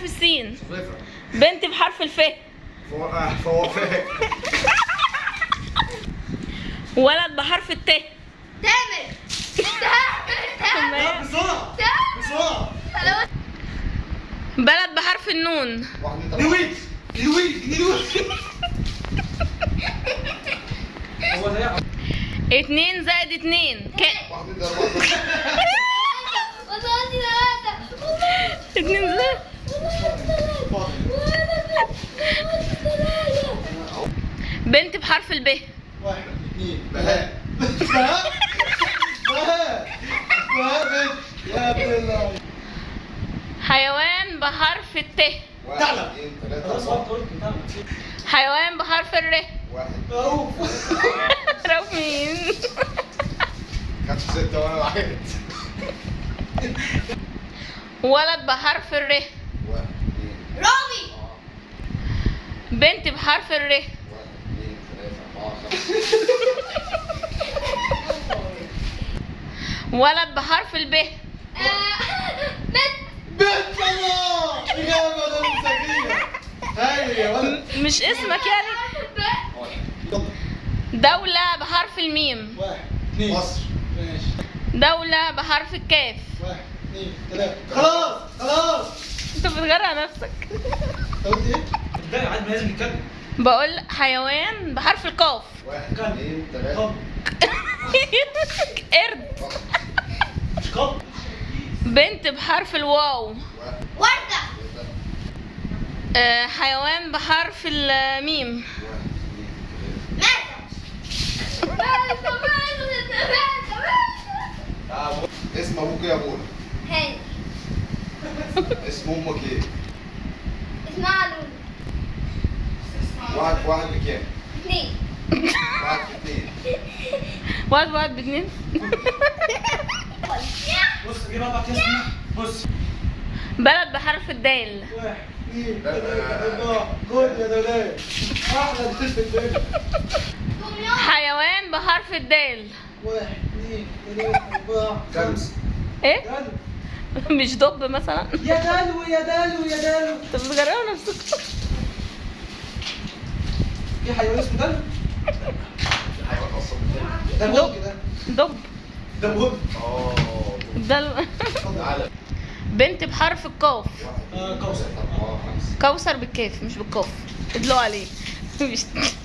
بحرف السين. بنت بحرف الف. فو- آه، ولد بحرف الت. تامر. بلد بحرف النون. واحد نويت اتنين زائد اتنين. بنت بحرف الب واحد اثنين بهاء. بهاء؟ بهاء. بهاء بنت. يا ابن الله حيوان بحرف الت. واحد تعلم. حيوان بحرف الر واحد. اوف رف مين؟ خمسة ستة وأنا واحد. ولد بحرف الر واحد اثنين رامي بنت بحرف الر واحد اثنين ثلاثة أربعة خمسة ولد بحرف الب بنت بنت الله هاي يا ولد مش اسمك يعني. دولة بحرف الميم. واحد اثنين مصر. ماشي. دولة بحرف الكاف. واحد اثنين ثلاثة خلاص خلاص. انت بتغرق نفسك. انت قلت إيه؟ عاد ما لازم نتكلم؟ بقول حيوان بحرف القاف واحد؟ اثنين ثلاثة قرد مش قبل بنت بحرف الواو وردة آه، حيوان بحرف الميم اسم أبوك إيه يا ابونا؟ هاني اسم أمك إيه؟ اسمها لولو واحد في واحد بكام؟ اثنين. واحد في اثنين. واحد واحد باتنين. بص جيب أربع هنا. بص. بلد بحرف الدال. واحد اثنين ثلاثة أربعة خد يا أحلى في الدنيا حيوان بحرف الدال. واحد اثنين ثلاثة أربعة خمسة إيه؟ دلو مش دب مثلا؟ يا دلو يا دلو يا دلو انت بتغرقوا نفسك. في حيوان اسمه حيوان أصلا؟ ده. دب ده بوج آه تعالى بنت بحرف القاف. آه، كوثر. كوثر بالكاف مش بالقاف. ادلوا عليه.